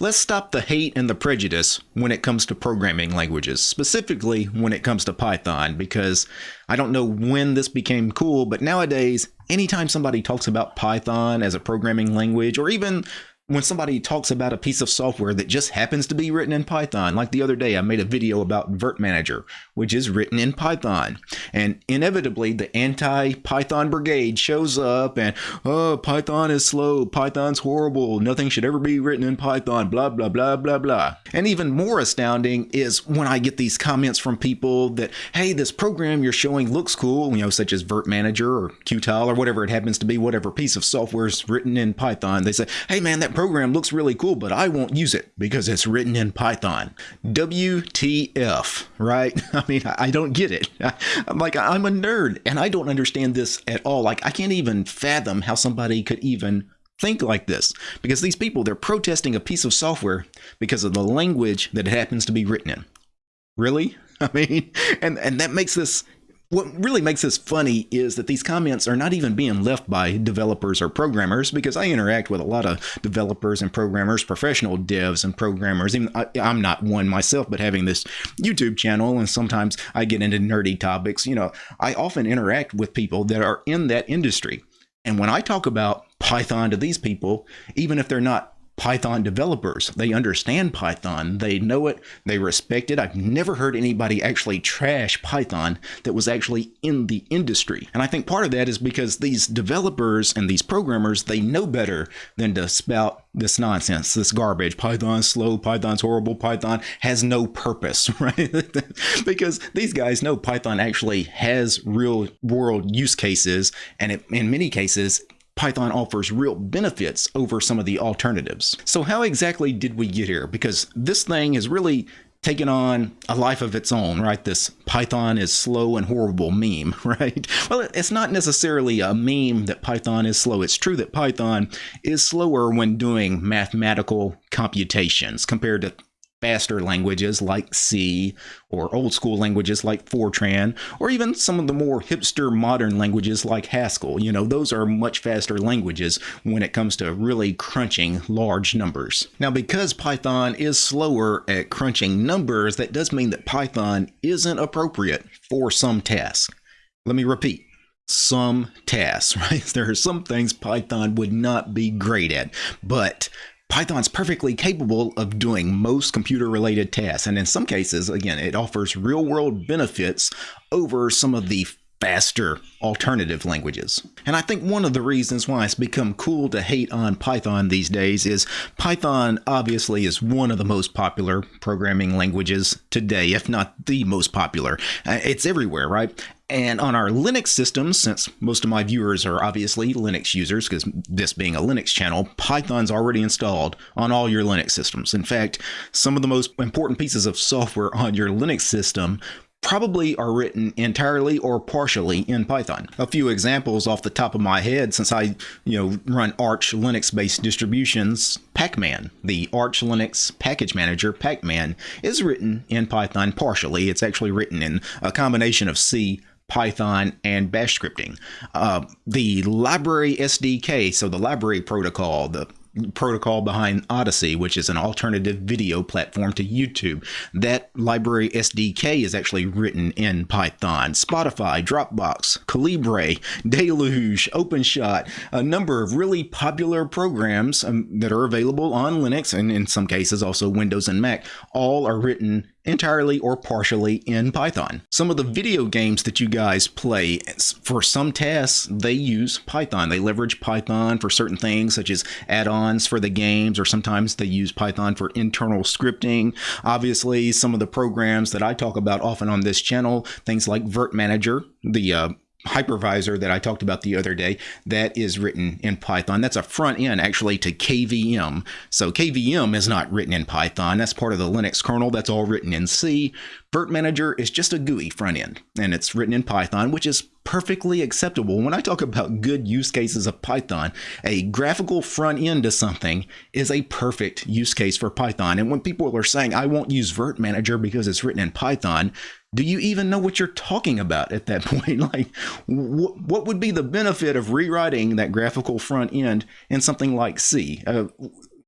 let's stop the hate and the prejudice when it comes to programming languages, specifically when it comes to Python, because I don't know when this became cool, but nowadays, anytime somebody talks about Python as a programming language, or even when somebody talks about a piece of software that just happens to be written in Python, like the other day, I made a video about Virt Manager, which is written in Python. And inevitably, the anti Python brigade shows up and, oh, Python is slow, Python's horrible, nothing should ever be written in Python, blah, blah, blah, blah, blah. And even more astounding is when I get these comments from people that, hey, this program you're showing looks cool, you know, such as Virt Manager or Qtile or whatever it happens to be, whatever piece of software is written in Python. They say, hey, man, that program looks really cool, but I won't use it because it's written in Python. WTF, right? I mean, I don't get it. I'm like, I'm a nerd and I don't understand this at all. Like, I can't even fathom how somebody could even think like this because these people, they're protesting a piece of software because of the language that it happens to be written in. Really? I mean, and, and that makes this what really makes this funny is that these comments are not even being left by developers or programmers because I interact with a lot of developers and programmers, professional devs and programmers. Even I, am not one myself, but having this YouTube channel and sometimes I get into nerdy topics. You know, I often interact with people that are in that industry. And when I talk about Python to these people, even if they're not Python developers. They understand Python, they know it, they respect it. I've never heard anybody actually trash Python that was actually in the industry. And I think part of that is because these developers and these programmers, they know better than to spout this nonsense, this garbage. Python's slow, Python's horrible, Python has no purpose, right? because these guys know Python actually has real world use cases and it, in many cases Python offers real benefits over some of the alternatives. So how exactly did we get here? Because this thing has really taken on a life of its own, right? This Python is slow and horrible meme, right? Well, it's not necessarily a meme that Python is slow. It's true that Python is slower when doing mathematical computations compared to faster languages like C, or old school languages like Fortran, or even some of the more hipster modern languages like Haskell. You know, those are much faster languages when it comes to really crunching large numbers. Now, because Python is slower at crunching numbers, that does mean that Python isn't appropriate for some tasks. Let me repeat some tasks, right? There are some things Python would not be great at, but Python's perfectly capable of doing most computer related tasks. And in some cases, again, it offers real world benefits over some of the faster alternative languages. And I think one of the reasons why it's become cool to hate on Python these days is Python obviously is one of the most popular programming languages today, if not the most popular. Uh, it's everywhere, right? And on our Linux systems, since most of my viewers are obviously Linux users, because this being a Linux channel, Python's already installed on all your Linux systems. In fact, some of the most important pieces of software on your Linux system probably are written entirely or partially in Python. A few examples off the top of my head since I, you know, run Arch Linux-based distributions, Pacman, the Arch Linux package manager Pacman is written in Python partially. It's actually written in a combination of C, Python, and Bash scripting. Uh, the LBRY SDK, so the LBRY protocol, the protocol behind Odysee, which is an alternative video platform to YouTube. That LBRY SDK is actually written in Python. Spotify, Dropbox, Calibre, Deluge, OpenShot, a number of really popular programs um, that are available on Linux and in some cases also Windows and Mac, all are written entirely or partially in Python. Some of the video games that you guys play, for some tasks, they use Python. They leverage Python for certain things, such as add-ons for the games, or sometimes they use Python for internal scripting. Obviously, some of the programs that I talk about often on this channel, things like Virt Manager, the uh, hypervisor that I talked about the other day that is written in Python. That's a front end actually to KVM. So KVM is not written in Python. That's part of the Linux kernel. That's all written in C. Virt Manager is just a GUI front end and it's written in Python, which is perfectly acceptable. When I talk about good use cases of Python, a graphical front end to something is a perfect use case for Python. And when people are saying, I won't use Virt Manager because it's written in Python, do you even know what you're talking about at that point? Like, wh what would be the benefit of rewriting that graphical front end in something like C? Uh,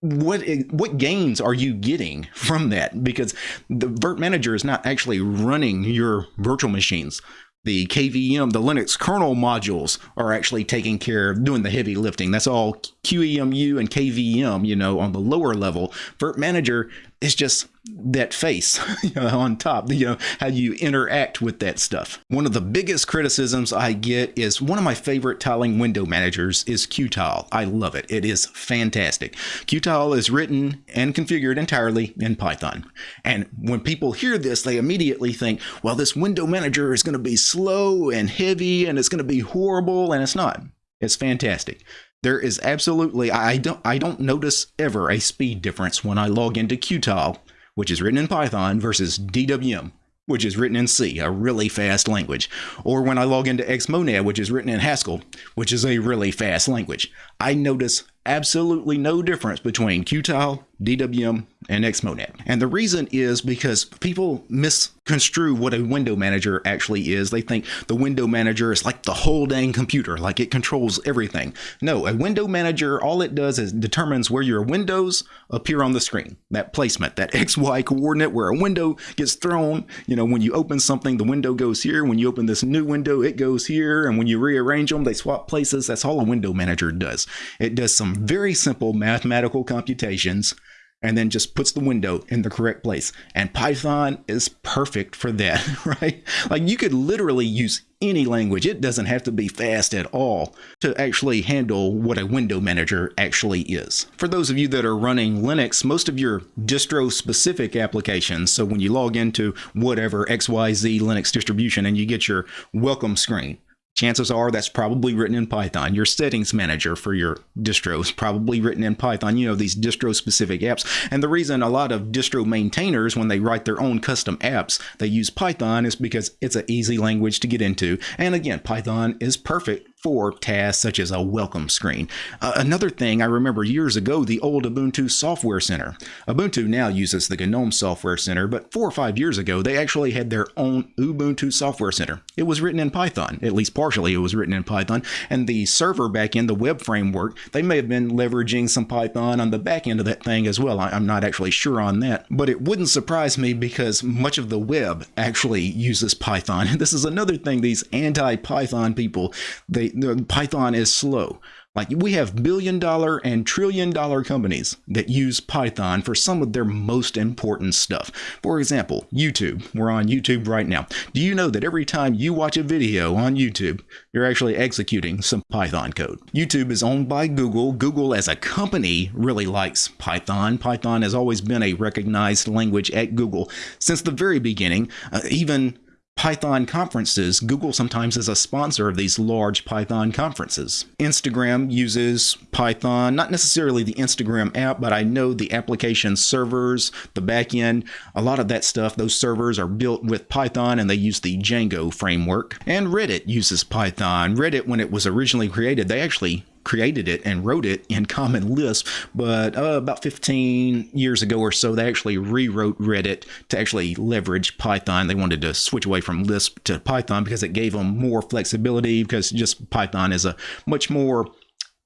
what what gains are you getting from that? Because the Virt Manager is not actually running your virtual machines the KVM, the Linux kernel modules are actually taking care of doing the heavy lifting. That's all QEMU and KVM, you know, on the lower level. Virt Manager is just that face you know, on top, you know, how you interact with that stuff. One of the biggest criticisms I get is one of my favorite tiling window managers is Qtile. I love it. It is fantastic. Qtile is written and configured entirely in Python. And when people hear this, they immediately think, well, this window manager is going to be slow and heavy and it's going to be horrible. And it's not. It's fantastic. There is absolutely I don't I don't notice ever a speed difference when I log into Qtile, which is written in Python, versus DWM, which is written in C, a really fast language, or when I log into Xmonad, which is written in Haskell, which is a really fast language. I notice absolutely no difference between Qtile, DWM, and Xmonad. And the reason is because people misconstrue what a window manager actually is. They think the window manager is like the whole dang computer, like it controls everything. No, a window manager, all it does is determines where your windows appear on the screen. That placement, that XY coordinate where a window gets thrown. You know, when you open something, the window goes here. When you open this new window, it goes here. And when you rearrange them, they swap places. That's all a window manager does. It does some very simple mathematical computations and then just puts the window in the correct place. And Python is perfect for that, right? Like you could literally use any language. It doesn't have to be fast at all to actually handle what a window manager actually is. For those of you that are running Linux, most of your distro specific applications, so when you log into whatever XYZ Linux distribution and you get your welcome screen, chances are that's probably written in Python. Your settings manager for your distro is probably written in Python. You know, these distro specific apps. And the reason a lot of distro maintainers, when they write their own custom apps, they use Python is because it's an easy language to get into. And again, Python is perfect for tasks such as a welcome screen. Uh, another thing I remember years ago, the old Ubuntu Software Center. Ubuntu now uses the GNOME Software Center, but four or five years ago, they actually had their own Ubuntu Software Center. It was written in Python, at least partially it was written in Python, and the server backend, the web framework, they may have been leveraging some Python on the back end of that thing as well. I, I'm not actually sure on that, but it wouldn't surprise me because much of the web actually uses Python. This is another thing these anti-Python people, they the Python is slow. Like we have billion dollar and trillion dollar companies that use Python for some of their most important stuff. For example, YouTube. We're on YouTube right now. Do you know that every time you watch a video on YouTube, you're actually executing some Python code? YouTube is owned by Google. Google as a company really likes Python. Python has always been a recognized language at Google since the very beginning. Uh, even Python conferences, Google sometimes is a sponsor of these large Python conferences. Instagram uses Python, not necessarily the Instagram app, but I know the application servers, the backend, a lot of that stuff, those servers are built with Python and they use the Django framework. And Reddit uses Python. Reddit, when it was originally created, they actually created it and wrote it in Common Lisp, but uh, about 15 years ago or so, they actually rewrote Reddit to actually leverage Python. They wanted to switch away from Lisp to Python because it gave them more flexibility because just Python is a much more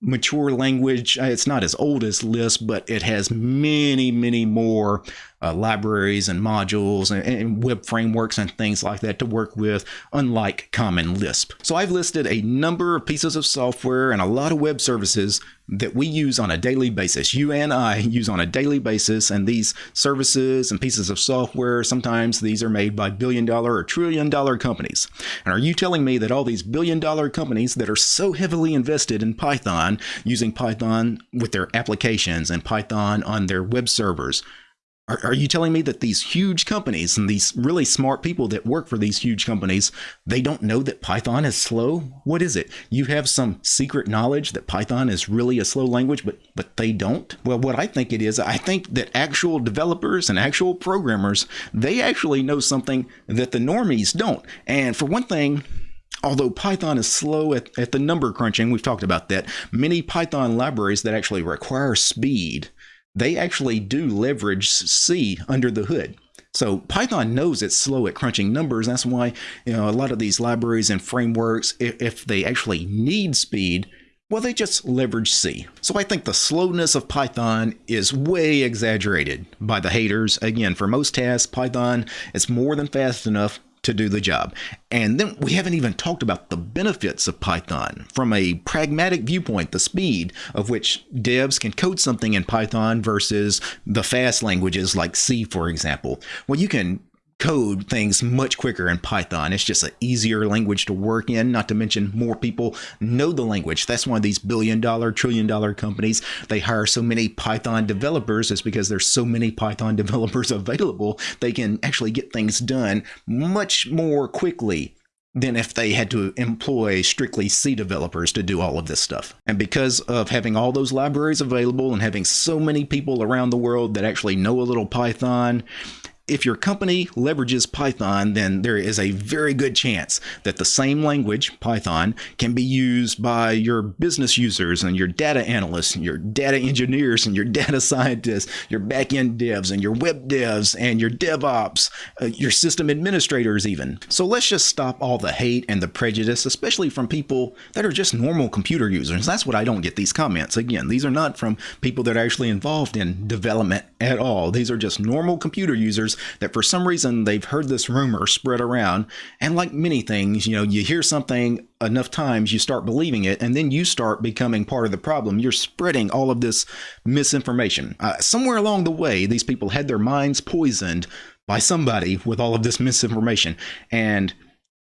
mature language. It's not as old as Lisp, but it has many, many more uh, libraries and modules and, and, web frameworks and things like that to work with, unlike Common Lisp. So I've listed a number of pieces of software and a lot of web services that we use on a daily basis. You and I use on a daily basis, and these services and pieces of software, sometimes these are made by billion dollar or trillion dollar companies. And are you telling me that all these billion dollar companies that are so heavily invested in Python, using Python with their applications and Python on their web servers, are, are you telling me that these huge companies and these really smart people that work for these huge companies, they don't know that Python is slow? What is it? You have some secret knowledge that Python is really a slow language, but but they don't? Well, what I think it is, I think that actual developers and actual programmers, they actually know something that the normies don't. And for one thing, Although Python is slow at, at the number crunching, we've talked about that, many Python libraries that actually require speed they actually do leverage C under the hood. So Python knows it's slow at crunching numbers. That's why you know a lot of these libraries and frameworks, if, they actually need speed, Well, they just leverage C. So I think the slowness of Python is way exaggerated by the haters. Again, for most tasks, Python is more than fast enough to do the job. And then we haven't even talked about the benefits of Python from a pragmatic viewpoint, the speed of which devs can code something in Python versus the fast languages like C, for example. Well, you can code things much quicker in Python. It's just an easier language to work in, not to mention more people know the language. That's why these billion dollar, trillion dollar companies, they hire so many Python developers is because there's so many Python developers available. They can actually get things done much more quickly than if they had to employ strictly C developers to do all of this stuff. And because of having all those libraries available and having so many people around the world that actually know a little Python, if your company leverages Python, then there is a very good chance that the same language, Python, can be used by your business users and your data analysts and your data engineers and your data scientists, your backend devs and your web devs and your DevOps, uh, your system administrators, even. So let's just stop all the hate and the prejudice, especially from people that are just normal computer users. That's what I don't get these comments. Again, these are not from people that are actually involved in development at all. These are just normal computer users that for some reason they've heard this rumor spread around. And like many things, you know, you hear something enough times, you start believing it, and then you start becoming part of the problem. You're spreading all of this misinformation. Uh, somewhere along the way, these people had their minds poisoned by somebody with all of this misinformation. And,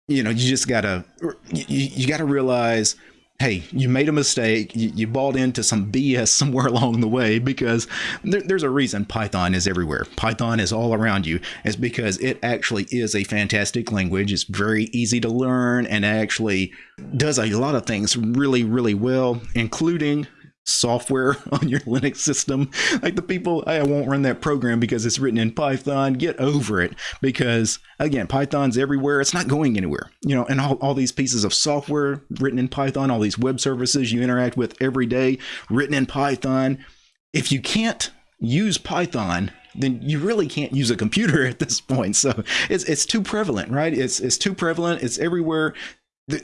you know, you just gotta, you, you gotta realize hey, you made a mistake, you, you, bought into some BS somewhere along the way because there, there's a reason Python is everywhere. Python is all around you. It's because it actually is a fantastic language. It's very easy to learn and actually does a lot of things really, really well, including software on your Linux system. Like the people, I won't run that program because it's written in Python. Get over it because again, Python's everywhere. It's not going anywhere. You know, and all, all these pieces of software written in Python, all these web services you interact with every day written in Python. If you can't use Python, then you really can't use a computer at this point. So it's it's too prevalent, right? It's it's too prevalent. It's everywhere.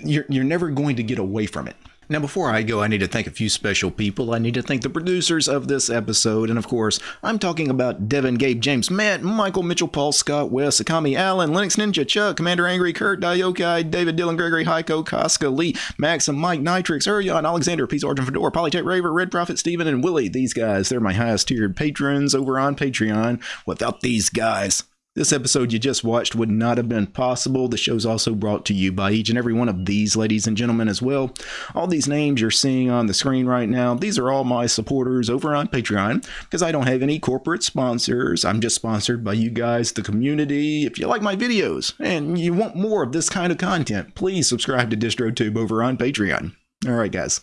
You're you're never going to get away from it. Now, before I go, I need to thank a few special people. I need to thank the producers of this episode, and of course, I'm talking about Devin, Gabe, James, Matt, Michael, Mitchell, Paul, Scott, Wes, Akami, Allen, Linux Ninja, Chuck, Commander Angry, Kurt, Diokai, David, Dylan, Gregory, Heiko, Casca, Lee, Maxim, Mike, Nitrix, Urion, Alexander, Peace, Origin, Fedora, Polytech, Raver, Red Prophet, Steven, and Willie. These guys, they're my highest tiered patrons over on Patreon. Without these guys, this episode you just watched would not have been possible. The show's also brought to you by each and every one of these ladies and gentlemen as well. All these names you're seeing on the screen right now, these are all my supporters over on Patreon because I don't have any corporate sponsors. I'm just sponsored by you guys, the community. If you like my videos and you want more of this kind of content, please subscribe to DistroTube over on Patreon. All right, guys.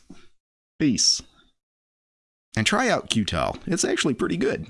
Peace. And try out Qtile. It's actually pretty good.